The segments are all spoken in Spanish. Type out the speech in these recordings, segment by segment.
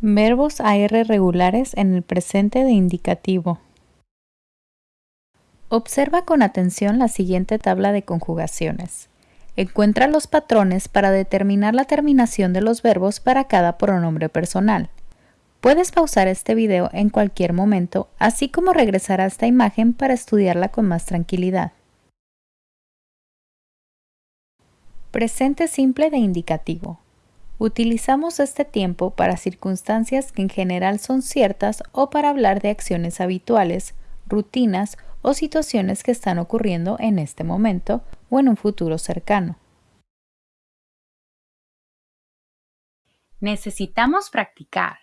Verbos AR regulares en el presente de indicativo. Observa con atención la siguiente tabla de conjugaciones. Encuentra los patrones para determinar la terminación de los verbos para cada pronombre personal. Puedes pausar este video en cualquier momento, así como regresar a esta imagen para estudiarla con más tranquilidad. Presente simple de indicativo. Utilizamos este tiempo para circunstancias que en general son ciertas o para hablar de acciones habituales, rutinas o situaciones que están ocurriendo en este momento o en un futuro cercano. Necesitamos practicar.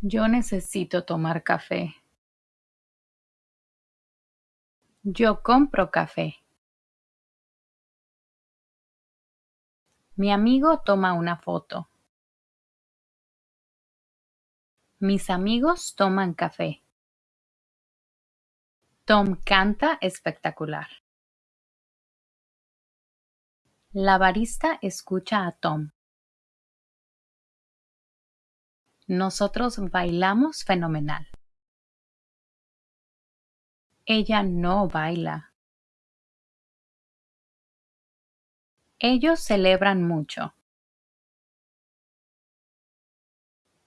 Yo necesito tomar café. Yo compro café. Mi amigo toma una foto. Mis amigos toman café. Tom canta espectacular. La barista escucha a Tom. Nosotros bailamos fenomenal. Ella no baila. Ellos celebran mucho.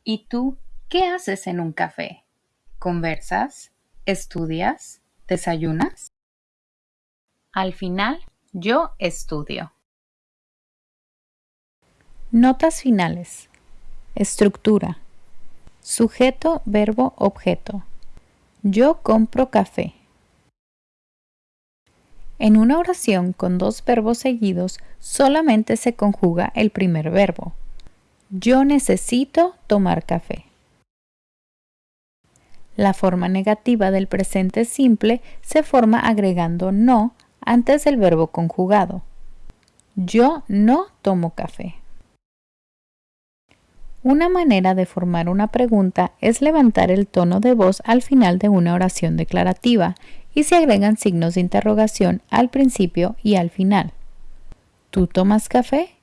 ¿Y tú qué haces en un café? ¿Conversas? ¿Estudias? ¿Desayunas? Al final, yo estudio. Notas finales. Estructura. Sujeto, verbo, objeto. Yo compro café. En una oración con dos verbos seguidos solamente se conjuga el primer verbo. Yo necesito tomar café. La forma negativa del presente simple se forma agregando no antes del verbo conjugado. Yo no tomo café. Una manera de formar una pregunta es levantar el tono de voz al final de una oración declarativa y se agregan signos de interrogación al principio y al final. ¿Tú tomas café?